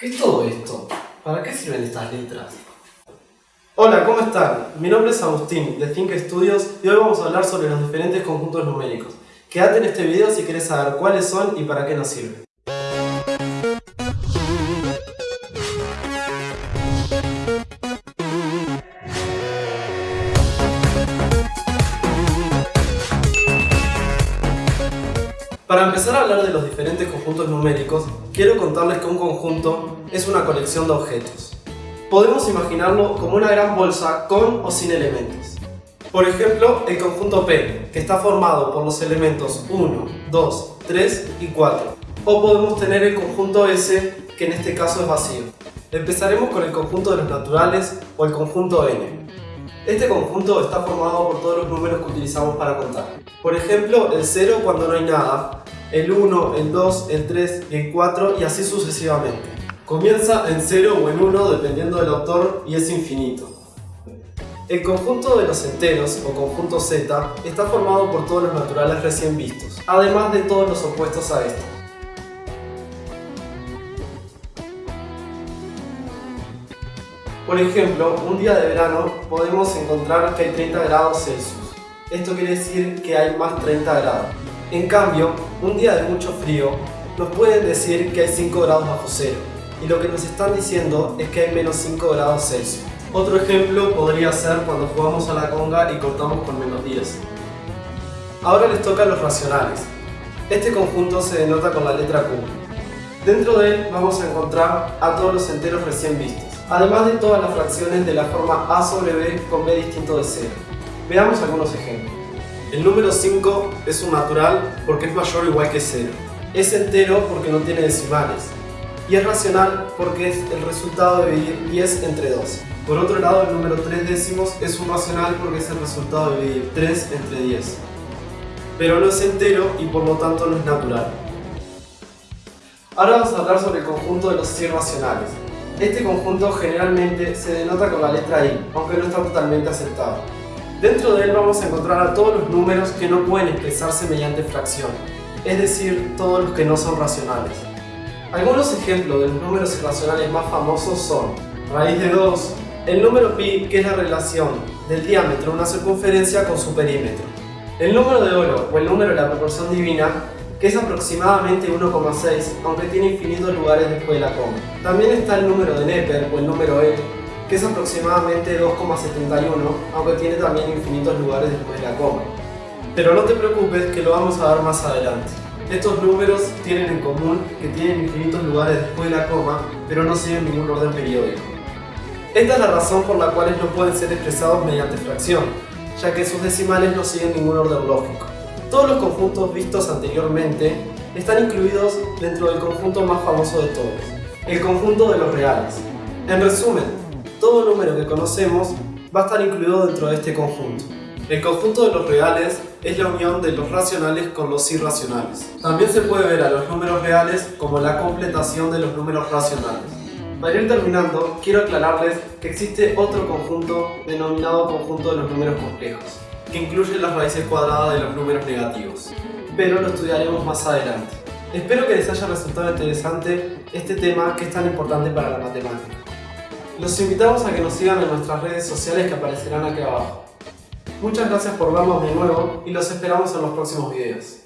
¿Qué es todo esto? ¿Para qué sirven estas letras? Hola, ¿cómo están? Mi nombre es Agustín, de Think Studios, y hoy vamos a hablar sobre los diferentes conjuntos numéricos. Quédate en este video si quieres saber cuáles son y para qué nos sirven. Para empezar a hablar de los diferentes conjuntos numéricos, quiero contarles que un conjunto es una colección de objetos. Podemos imaginarlo como una gran bolsa con o sin elementos. Por ejemplo, el conjunto P, que está formado por los elementos 1, 2, 3 y 4. O podemos tener el conjunto S, que en este caso es vacío. Empezaremos con el conjunto de los naturales o el conjunto N. Este conjunto está formado por todos los números que utilizamos para contar. Por ejemplo, el 0 cuando no hay nada, el 1, el 2, el 3 y el 4 y así sucesivamente. Comienza en 0 o en 1 dependiendo del autor y es infinito. El conjunto de los enteros o conjunto Z está formado por todos los naturales recién vistos, además de todos los opuestos a esto. Por ejemplo, un día de verano podemos encontrar que hay 30 grados Celsius. Esto quiere decir que hay más 30 grados. En cambio, un día de mucho frío nos pueden decir que hay 5 grados bajo cero. Y lo que nos están diciendo es que hay menos 5 grados Celsius. Otro ejemplo podría ser cuando jugamos a la conga y cortamos con menos 10. Ahora les toca los racionales. Este conjunto se denota con la letra Q. Dentro de él vamos a encontrar a todos los enteros recién vistos además de todas las fracciones de la forma a sobre b con b distinto de 0. Veamos algunos ejemplos. El número 5 es un natural porque es mayor o igual que 0. Es entero porque no tiene decimales. Y es racional porque es el resultado de dividir 10 entre 2. Por otro lado, el número 3 décimos es un racional porque es el resultado de dividir 3 entre 10. Pero no es entero y por lo tanto no es natural. Ahora vamos a hablar sobre el conjunto de los irracionales. Este conjunto generalmente se denota con la letra I, aunque no está totalmente aceptado. Dentro de él vamos a encontrar a todos los números que no pueden expresarse mediante fracción, es decir, todos los que no son racionales. Algunos ejemplos de los números irracionales más famosos son raíz de 2, el número pi, que es la relación del diámetro de una circunferencia con su perímetro, el número de oro o el número de la proporción divina, que es aproximadamente 1,6, aunque tiene infinitos lugares después de la coma. También está el número de Neper, o el número E, que es aproximadamente 2,71, aunque tiene también infinitos lugares después de la coma. Pero no te preocupes que lo vamos a ver más adelante. Estos números tienen en común que tienen infinitos lugares después de la coma, pero no siguen ningún orden periódico. Esta es la razón por la cual no pueden ser expresados mediante fracción, ya que sus decimales no siguen ningún orden lógico. Todos los conjuntos vistos anteriormente están incluidos dentro del conjunto más famoso de todos, el conjunto de los reales. En resumen, todo número que conocemos va a estar incluido dentro de este conjunto. El conjunto de los reales es la unión de los racionales con los irracionales. También se puede ver a los números reales como la completación de los números racionales. Para ir terminando, quiero aclararles que existe otro conjunto denominado conjunto de los números complejos que incluye las raíces cuadradas de los números negativos, pero lo estudiaremos más adelante. Espero que les haya resultado interesante este tema que es tan importante para la matemática. Los invitamos a que nos sigan en nuestras redes sociales que aparecerán aquí abajo. Muchas gracias por vernos de nuevo y los esperamos en los próximos videos.